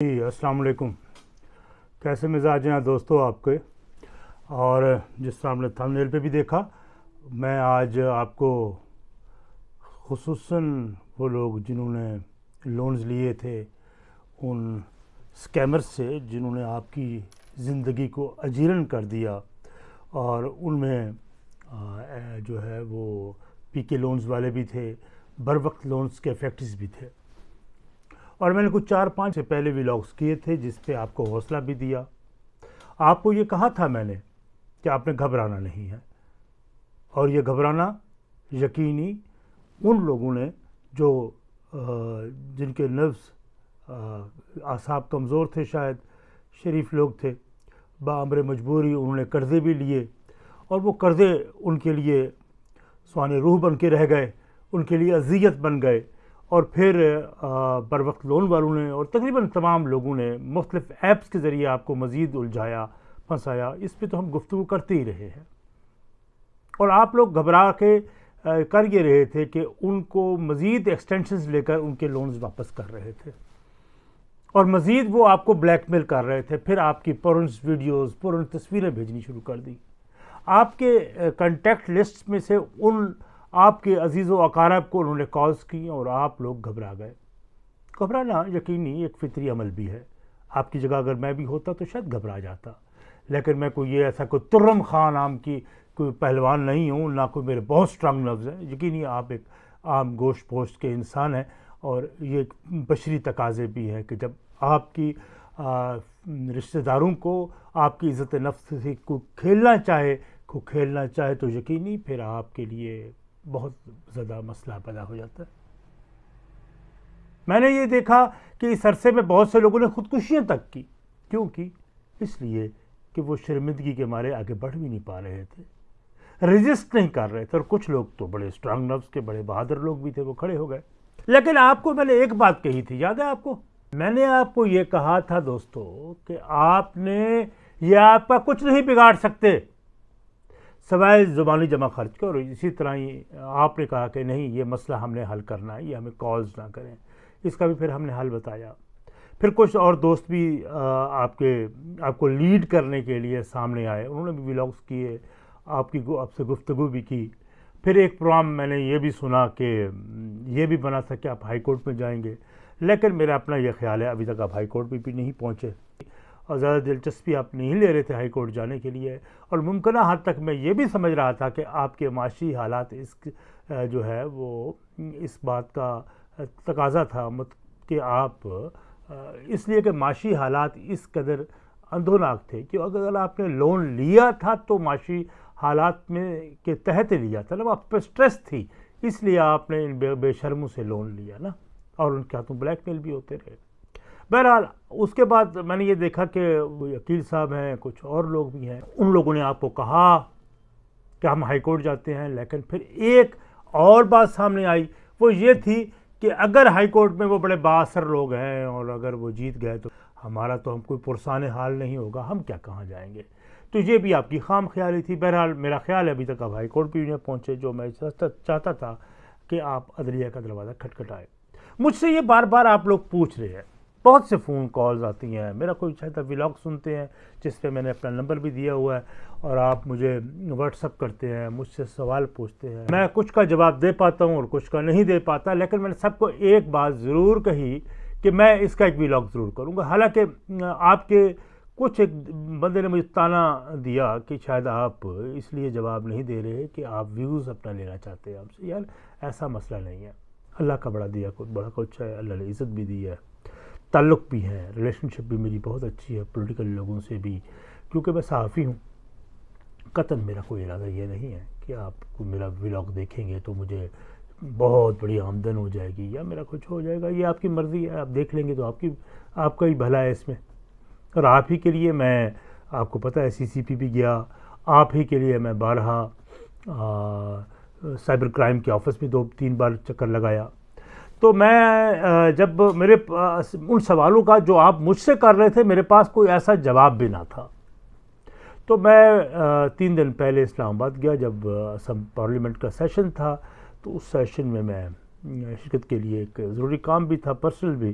جی السلام علیکم۔ کیسے مزاج ہیں دوستو آپ کے؟ اور جس طرح ہم نے تھم پہ بھی دیکھا، میں آج آپ کو خصوصاً وہ لوگ جنہوں نے لونز لیے تھے، ان سکیمر سے جنہوں نے آپ کی زندگی کو اجیرن کر دیا، اور ان میں جو ہے وہ پی کے لونز والے بھی تھے بر وقت لونز کے افیکٹس بھی تھے۔ اور میں نے کچھ چار پانچ سے پہلے ولاگس کیے تھے جس پہ آپ کو حوصلہ بھی دیا۔ آپ کو یہ کہا تھا میں نے کہ آپ نے گھبرانا نہیں ہے؟ اور یہ گھبرانا یقینی ان لوگوں نے جو جن کے نفس اعصاب کمزور تھے شاید، شریف لوگ تھے بامر مجبوری انہوں نے قرضے بھی لیے اور وہ قرضے ان کے لیے سوان روح بن کے رہ گئے، ان کے لیے اذیت بن گئے۔ اور پھر بر وقت لون والوں نے اور تقریباً تمام لوگوں نے مختلف ایپس کے ذریعے آپ کو مزید الجھایا، پھنسایا، اس پہ تو ہم گفتگو کرتے ہی رہے ہیں۔ اور آپ لوگ گھبرا کے کر یہ رہے تھے کہ ان کو مزید ایکسٹینشنز لے کر ان کے لونز واپس کر رہے تھے۔ اور مزید وہ آپ کو بلیک میل کر رہے تھے۔ پھر آپ کی پرنس ویڈیوز پرن تصویریں بھیجنی شروع کر دی آپ کے کنٹیکٹ لسٹ میں سے ان آپ کے عزیز و اقارب کو انہوں نے کالز کی اور آپ لوگ گھبرا گئے۔ گھبرانا یقینی ایک فطری عمل بھی ہے۔ آپ کی جگہ اگر میں بھی ہوتا تو شاید گھبرا جاتا۔ لیکن میں کوئی یہ ایسا کوئی ترم خان عام کی کوئی پہلوان نہیں ہوں، نہ کوئی میرے بہت سٹرانگ لفظ ہیں۔ یقینی آپ ایک عام گوشت پوشت کے انسان ہیں اور یہ ایک بشری تقاضے بھی ہیں کہ جب آپ کی رشتہ داروں کو آپ کی عزت نفس سے کو کھیلنا چاہے، کو کھیلنا چاہے تو یقینی پھر آپ کے لیے بہت زیادہ مسئلہ پیدا ہو جاتا ہے۔ میں نے یہ دیکھا کہ اس عرصے میں بہت سے لوگوں نے خودکشیاں تک کی۔ کیوں کی؟ اس لیے کہ وہ شرمندگی کے مارے آگے بڑھ بھی نہیں پا رہے تھے۔ رجسٹ نہیں کر رہے تھے اور کچھ لوگ تو بڑے اسٹرانگ نفس کے، بڑے بہادر لوگ بھی تھے، وہ کھڑے ہو گئے۔ لیکن آپ کو میں نے ایک بات کہی تھی، یاد ہے آپ کو؟ میں نے آپ کو یہ کہا تھا دوستو کہ آپ نے، یہ آپ کا کچھ نہیں بگاڑ سکتے۔ سوائے زبانی جمع خرچ کے، اور اسی طرح ہی آپ نے کہا کہ نہیں، یہ مسئلہ ہم نے حل کرنا ہے، یہ ہمیں کالز نہ کریں۔ اس کا بھی پھر ہم نے حل بتایا۔ پھر کچھ اور دوست بھی آپ کے، آپ کو لیڈ کرنے کے لیے سامنے آئے۔ انہوں نے بھی ولاگس کیے، آپ کی آپ سے گفتگو بھی کی۔ پھر ایک پروگرام میں نے یہ بھی سنا کہ یہ بھی بنا تھا کہ آپ ہائی کورٹ میں جائیں گے۔ لیکن میرا اپنا یہ خیال ہے، ابھی تک آپ ہائی کورٹ میں بھی نہیں پہنچے۔ اور زیادہ دلچسپی آپ نہیں لے رہے تھے ہائی کورٹ جانے کے لیے۔ اور ممکنہ حد تک میں یہ بھی سمجھ رہا تھا کہ آپ کے معاشی حالات اس جو ہے وہ اس بات کا تقاضا تھا۔ کہ آپ اس لیے کہ معاشی حالات اس قدر اندھوناک تھے کہ اگر آپ نے لون لیا تھا تو معاشی حالات میں کے تحت لیا تھا نا آپ پہ سٹریس تھی، اس لیے آپ نے ان بے شرموں سے لون لیا نا۔ اور ان کے ہاتھوں بلیک میل بھی ہوتے رہے۔ بہرحال، اس کے بعد میں نے یہ دیکھا کہ وکیل صاحب ہیں، کچھ اور لوگ بھی ہیں۔ ان لوگوں نے آپ کو کہا کہ ہم ہائی کورٹ جاتے ہیں، لیکن پھر ایک اور بات سامنے آئی۔ وہ یہ تھی کہ اگر ہائی کورٹ میں وہ بڑے باثر لوگ ہیں اور اگر وہ جیت گئے تو ہمارا تو ہم کوئی پرسان حال نہیں ہوگا، ہم کیا کہاں جائیں گے؟ تو یہ بھی آپ کی خام خیالی تھی۔ بہرحال، میرا خیال ہے ابھی تک آپ ہائی کورٹ بھی نہیں پہنچے، جو میں چاہتا تھا کہ آپ عدلیہ کا دروازہ کھٹکھٹائے۔ مجھ سے یہ بار بار آپ لوگ پوچھ رہے ہیں بہت سے فون کالز آتی ہیں۔ میرا کوئی اچھا چاہتا ولاگ سنتے ہیں جس پہ میں نے اپنا نمبر بھی دیا ہوا ہے اور آپ مجھے واٹس اپ کرتے ہیں، مجھ سے سوال پوچھتے ہیں۔ میں کچھ کا جواب دے پاتا ہوں اور کچھ کا نہیں دے پاتا، لیکن میں نے سب کو ایک بات ضرور کہی کہ میں اس کا ایک ولاگ ضرور کروں گا۔ حالانکہ آپ کے کچھ ایک بندے نے مجھے تانا دیا کہ شاید آپ اس لیے جواب نہیں دے رہے کہ آپ ویوز اپنا لینا چاہتے ہیں۔ آپ سے یار، ایسا مسئلہ نہیں ہے۔ اللہ کا بڑا دیا، بڑا کچھ ہے، اللہ نے عزت بھی دی ہے۔ تعلق بھی ہے ریلیشن شپ بھی میری بہت اچھی ہے پولیٹیکل لوگوں سے بھی، کیونکہ میں صحافی ہوں۔ قطن میرا کوئی ارادہ یہ نہیں ہے کہ آپ کو میرا ولاگ دیکھیں گے تو مجھے بہت بڑی آمدن ہو جائے گی، یا میرا کچھ ہو جائے گا، یہ آپ کی مرضی ہے، آپ دیکھ لیں گے تو آپ کی، آپ کا ہی بھلا ہے اس میں۔ اور آپ ہی کے لیے میں، آپ کو پتہ ہے سی سی پی بھی گیا، آپ ہی کے لیے میں بارہا سائبر کرائم کے آفس میں دو، تین بار چکر لگایا۔ تو میں جب میرے ان سوالوں کا جو آپ مجھ سے کر رہے تھے، میرے پاس کوئی ایسا جواب بھی نہ تھا۔ تو میں تین دن پہلے اسلام آباد گیا، جب پارلیمنٹ کا سیشن تھا۔ تو اس سیشن میں میں شرکت کے لیے ایک ضروری کام بھی تھا، پرسنل بھی۔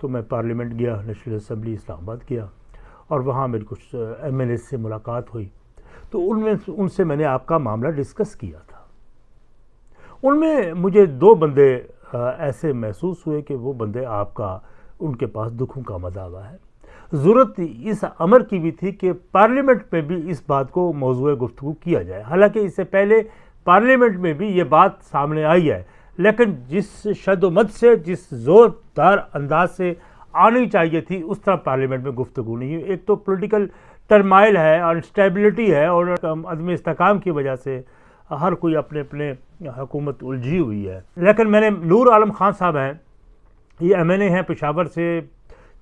تو میں پارلیمنٹ گیا، نیشنل اسمبلی اسلام آباد گیا۔ اور وہاں میری کچھ ایم ایل اے سے ملاقات ہوئی۔ تو ان میں، ان سے میں نے آپ کا معاملہ ڈسکس کیا تھا۔ ان میں مجھے دو بندے ایسے محسوس ہوئے کہ وہ بندے آپ کا، ان کے پاس دکھوں کا مذاوہ ہے۔ ضرورت اس امر کی بھی تھی کہ پارلیمنٹ میں بھی اس بات کو موضوع گفتگو کیا جائے۔ حالانکہ اس سے پہلے پارلیمنٹ میں بھی یہ بات سامنے آئی ہے۔ لیکن جس شد و مد سے، جس زوردار انداز سے آنی چاہیے تھی، اس طرح پارلیمنٹ میں گفتگو نہیں ہوئی۔ ایک تو پولیٹیکل ٹرمائل ہے انسٹیبلٹی ہے اور عدم استحکام کی وجہ سے ہر کوئی اپنے اپنے حکومت الجھی ہوئی ہے۔ لیکن میں نے نور عالم خان صاحب ہیں، یہ ایم این اے ہیں، پشاور سے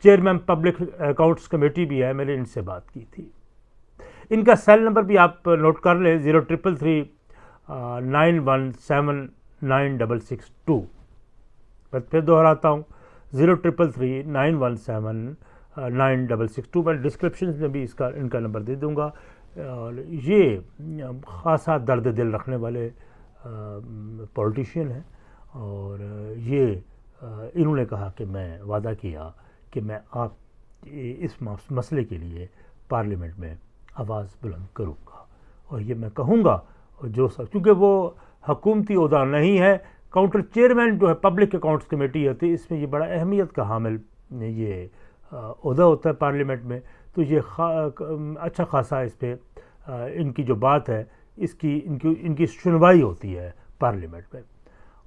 چیئرمین، پبلک اکاؤنٹس کمیٹی بھی ہے، میں نے ان سے بات کی تھی۔ ان کا سیل نمبر بھی آپ نوٹ کر لیں، zero triple three nine one seven nine double six two. میں پھر دہراتا ہوں، zero triple three, nine one seven nine double six two. میں ڈسکرپشن میں بھی اس کا، ان کا نمبر دے دوں گا۔ اور یہ خاصا درد دل رکھنے والے پولیٹیشین ہیں اور یہ انہوں نے کہا کہ میں وعدہ کیا کہ میں آپ اس مسئلے کے لیے پارلیمنٹ میں آواز بلند کروں گا اور یہ میں کہوں گا جو سب کیونکہ وہ حکومتی عہدہ نہیں ہے، کاؤنٹر چیئرمین جو ہے، پبلک اکاؤنٹس کمیٹی ہوتی ہے، اس میں یہ بڑا اہمیت کا حامل یہ عہدہ ہوتا ہے پارلیمنٹ میں تو یہ خا اچھا خاصا اس پہ ان کی جو بات ہے اس کی، ان کی ان کی سنوائی ہوتی ہے پارلیمنٹ میں۔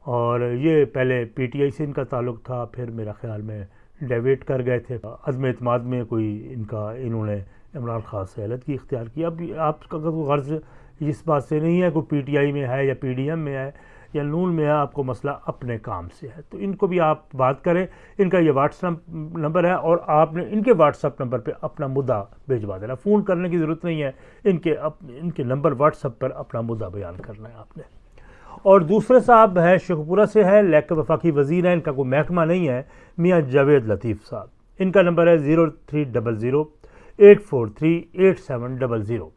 اور یہ پہلے پی ٹی آئی سے ان کا تعلق تھا، پھر میرا خیال میں ڈیویٹ کر گئے تھے۔ عدم اعتماد میں کوئی ان کا، انہوں نے عمران خان سے علت کی اختیار کی۔ اب آپ کا غرض اس بات سے نہیں ہے، کوئی پی ٹی آئی میں ہے یا پی ڈی ایم میں ہے یا نون میں ہے آپ کو مسئلہ اپنے کام سے ہے، تو ان کو بھی آپ بات کریں۔ ان کا یہ واٹس نمبر ہے اور آپ نے ان کے واٹس اپ نمبر پہ اپنا مدعا بھیجوا دینا۔ فون کرنے کی ضرورت نہیں ہے، ان کے ان کے نمبر واٹس اپ پر اپنا مدعا بیان کرنا ہے آپ نے۔ اور دوسرے صاحب ہے شیخپورہ سے ہے لیک وفاقی وزیر ہیں، ان کا کوئی محکمہ نہیں ہے۔ میاں جاوید لطیف صاحب، ان کا نمبر ہے zero three double zero eight four three eight seven double zero.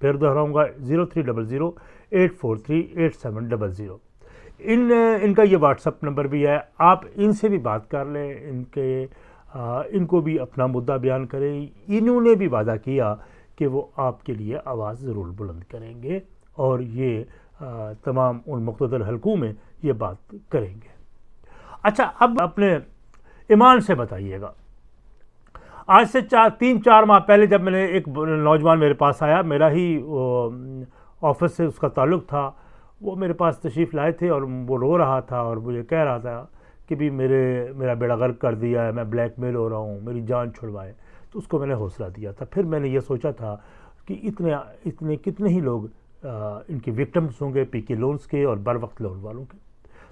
پھر دہراؤں گا zero three double zero eight four three eight seven double zero. ان ان کا یہ واٹس اپ نمبر بھی ہے، آپ ان سے بھی بات کر لیں، ان کے ان کو بھی اپنا مدعا بیان کریں۔ انہوں نے بھی وعدہ کیا کہ وہ آپ کے لیے آواز ضرور بلند کریں گے اور یہ تمام ان مقتدر حلقوں میں یہ بات کریں گے۔ اچھا اب اپنے ایمان سے بتائیے گا۔ آج سے چار، تین، چار ماہ پہلے جب میں نے ایک نوجوان میرے پاس آیا، میرا ہی آفس سے اس کا تعلق تھا۔ وہ میرے پاس تشریف لائے تھے اور وہ رو رہا تھا اور مجھے کہہ رہا تھا کہ بھی میرے، میرا بیڑا غرق کر دیا ہے، میں بلیک میل ہو رہا ہوں، میری جان چھڑوائے۔ تو اس کو میں نے حوصلہ دیا تھا۔ پھر میں نے یہ سوچا تھا کہ اتنے اتنے کتنے ہی لوگ ان کے وکٹمس ہوں گے پی کے لونز کے اور بر وقت لون والوں کے۔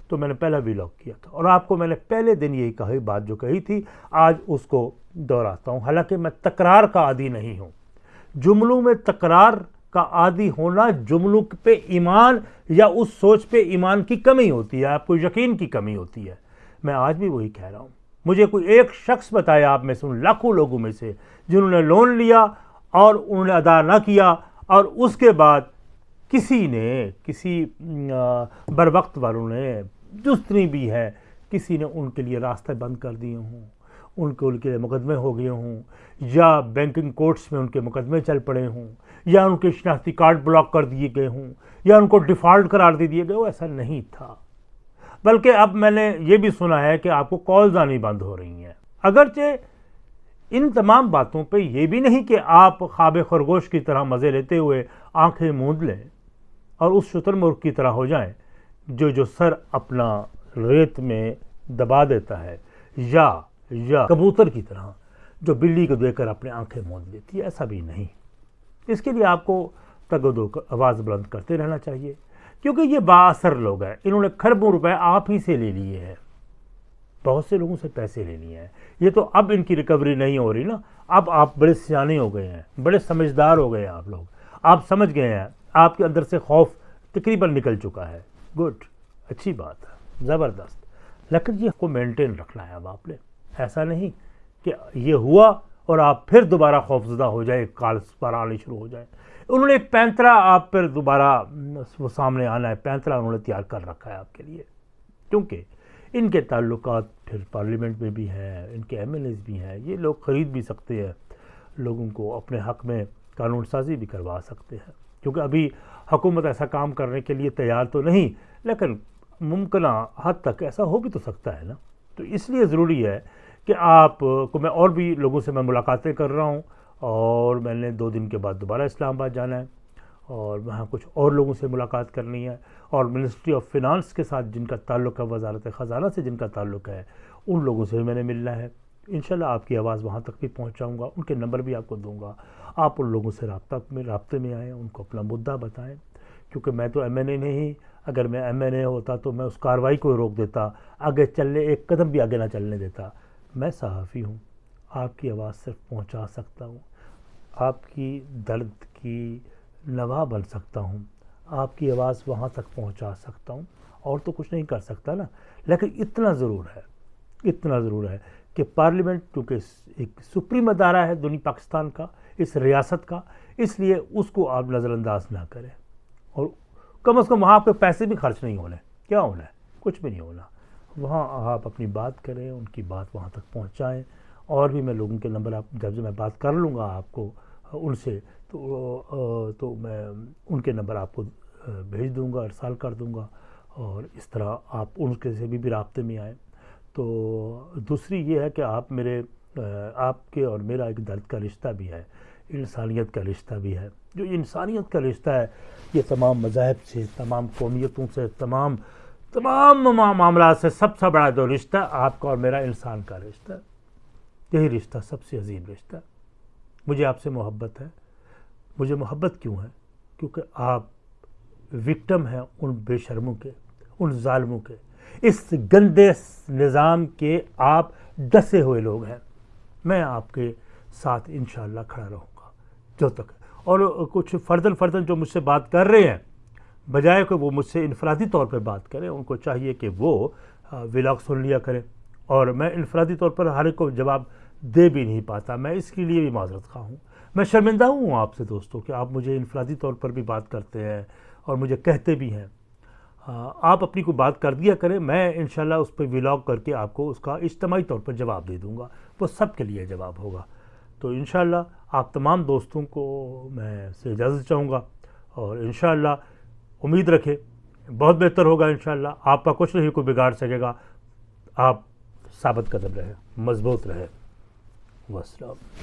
تو میں نے پہلا ویلاگ کیا تھا۔ اور آپ کو میں نے پہلے دن یہی کہی بات جو کہی تھی، آج اس کو دہراتا ہوں۔ حالانکہ میں تکرار کا عادی نہیں ہوں۔ جملوں میں تکرار کا عادی ہونا جملوں پہ ایمان یا اس سوچ پہ ایمان کی کمی ہوتی ہے، آپ کو یقین کی کمی ہوتی ہے۔ میں آج بھی وہی کہہ رہا ہوں۔ مجھے کوئی ایک شخص بتایا آپ میں سے، ان لاکھوں لوگوں میں سے، جنہوں نے لون لیا اور انہوں نے ادا نہ کیا اور اس کے بعد کسی نے، کسی بر وقت والوں نے، جستنی بھی ہے، کسی نے ان کے لیے راستے بند کر دیے ہوں۔ ان کے ان کے مقدمے ہو گئے ہوں، یا بینکنگ کورٹس میں ان کے مقدمے چل پڑے ہوں، یا ان کے شناختی کارڈ بلاک کر دیے گئے ہوں، یا ان کو ڈیفالٹ قرار دے دیے گئے، وہ ایسا نہیں تھا۔ بلکہ اب میں نے یہ بھی سنا ہے کہ آپ کو کالز آنی بند ہو رہی ہیں۔ اگرچہ ان تمام باتوں پہ یہ بھی نہیں کہ آپ خواب خرگوش کی طرح مزے لیتے ہوئے آنکھیں موند لیں اور اس شتر مرغ کی طرح ہو جائیں، جو جو سر اپنا ریت میں دبا دیتا ہے، یا یا کبوتر کی طرح جو بلی کو دیکھ کر اپنے آنکھیں موند لیتی ہے، ایسا بھی نہیں۔ اس کے لیے آپ کو تگدو آواز بلند کرتے رہنا چاہیے، کیونکہ یہ با اثر لوگ ہیں۔ انہوں نے کھربوں روپے آپ ہی سے لے لیے ہیں۔ بہت سے لوگوں سے پیسے لے لیے ہیں۔ یہ تو اب ان کی ریکوری نہیں ہو رہی نا۔ اب آپ بڑے سیانے ہو گئے ہیں، بڑے سمجھدار ہو گئے ہیں آپ لوگ۔ آپ سمجھ گئے ہیں، آپ کے اندر سے خوف تقریباً نکل چکا ہے۔ گڈ، اچھی بات ہے، زبردست۔ لیکن یہ کو مینٹین رکھنا ہے اب آپ نے۔ ایسا نہیں کہ یہ ہوا اور آپ پھر دوبارہ خوفزدہ ہو جائے کال پر آنے شروع ہو جائے انہوں نے پینترا آپ پر دوبارہ وہ سامنے آنا ہے پینترا انہوں نے تیار کر رکھا ہے آپ کے لیے۔ کیونکہ ان کے تعلقات پھر پارلیمنٹ میں بھی ہیں، ان کے ایم ایل ایز بھی ہیں، یہ لوگ خرید بھی سکتے ہیں۔ لوگوں کو اپنے حق میں قانون سازی بھی کروا سکتے ہیں۔ کیونکہ ابھی حکومت ایسا کام کرنے کے لیے تیار تو نہیں، لیکن ممکنہ حد تک ایسا ہو بھی تو سکتا ہے نا۔ تو اس لیے ضروری ہے کہ آپ، کو میں اور بھی لوگوں سے میں ملاقاتیں کر رہا ہوں اور میں نے دو دن کے بعد دوبارہ اسلام آباد جانا ہے اور وہاں کچھ اور لوگوں سے ملاقات کرنی ہے اور منسٹری آف فنانس کے ساتھ جن کا تعلق ہے، وزارت خزانہ سے جن کا تعلق ہے، ان لوگوں سے میں نے ملنا ہے۔ انشاءاللہ آپ کی آواز وہاں تک بھی پہنچاؤں گا، ان کے نمبر بھی آپ کو دوں گا۔ آپ ان لوگوں سے رابطہ میں، رابطے میں آئیں، ان کو اپنا مدعا بتائیں۔ کیونکہ میں تو ایم این اے نہیں، اگر میں ایم این اے ہوتا تو میں اس کاروائی کو روک دیتا، آگے چلنے، ایک قدم بھی آگے نہ چلنے دیتا۔ میں صحافی ہوں، آپ کی آواز صرف پہنچا سکتا ہوں، آپ کی درد کی نوا بن سکتا ہوں، آپ کی آواز وہاں تک پہنچا سکتا ہوں، اور تو کچھ نہیں کر سکتا نا۔ لیکن اتنا ضرور ہے، اتنا ضرور ہے کہ پارلیمنٹ، کیونکہ ایک سپریم ادارہ ہے دنیا پاکستان کا، اس ریاست کا، اس لیے اس کو آپ نظر انداز نہ کریں۔ اور کم از کم وہاں آپ کے پیسے بھی خرچ نہیں ہونے، کیا ہونا ہے؟ کچھ بھی نہیں ہونا۔ وہاں آپ اپنی بات کریں، ان کی بات وہاں تک پہنچائیں۔ اور بھی میں لوگوں کے نمبر آپ جب میں بات کر لوں گا آپ کو، ان سے، تو تو میں ان کے نمبر آپ کو بھیج دوں گا، ارسال کر دوں گا۔ اور اس طرح آپ ان کے سے بھی بھی رابطے میں آئیں۔ تو دوسری یہ ہے کہ آپ میرے آپ کے اور میرا ایک درد کا رشتہ بھی ہے، انسانیت کا رشتہ بھی ہے۔ جو انسانیت کا رشتہ ہے، یہ تمام مذاہب سے، تمام قومیتوں سے، تمام تمام معاملات سے سب سے بڑا جو رشتہ آپ کا اور میرا انسان کا رشتہ یہی رشتہ سب سے عظیم رشتہ مجھے آپ سے محبت ہے۔ مجھے محبت کیوں ہے؟ کیونکہ آپ وکٹم ہیں ان بے شرموں کے، ان ظالموں کے۔ اس گندے نظام کے آپ ڈسے ہوئے لوگ ہیں۔ میں آپ کے ساتھ انشاءاللہ کھڑا رہوں گا۔ جو تک اور کچھ فردن فردن جو مجھ سے بات کر رہے ہیں بجائے کہ وہ مجھ سے انفرادی طور پہ بات کریں، ان کو چاہیے کہ وہ ولاگ سن لیا کریں۔ اور میں انفرادی طور پر ہر ایک کو جواب دے بھی نہیں پاتا۔ میں اس کے لیے بھی معذرت خواہ ہوں۔ میں شرمندہ ہوں آپ سے دوستوں کہ آپ مجھے انفرادی طور پر بھی بات کرتے ہیں اور مجھے کہتے بھی ہیں۔ آپ اپنی کوئی بات کر دیا کریں، میں انشاءاللہ اس پہ ولاگ کر کے آپ کو اس کا اجتماعی طور پر جواب دے دوں گا۔ وہ سب کے لیے جواب ہوگا۔ تو انشاءاللہ آپ تمام دوستوں کو میں سے اجازت چاہوں گا اور انشاءاللہ امید رکھے بہت بہتر ہوگا انشاءاللہ۔ آپ کا کچھ نہیں، کوئی بگاڑ سکے گا۔ آپ ثابت قدم رہے مضبوط رہے وسلام۔